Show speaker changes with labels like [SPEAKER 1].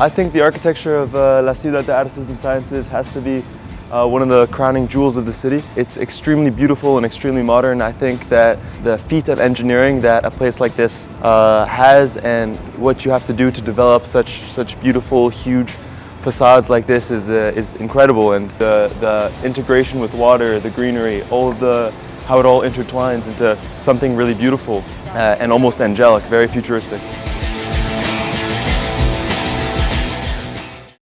[SPEAKER 1] I think the architecture of uh, La Ciudad de Artes and Sciences has to be uh, one of the crowning jewels of the city. It's extremely beautiful and extremely modern. I think that the feat of engineering that a place like this uh, has and what you have to do to develop such, such beautiful, huge facades like this is, uh, is incredible and the, the integration with water, the greenery, all of the how it all intertwines into something really beautiful uh, and almost angelic, very futuristic.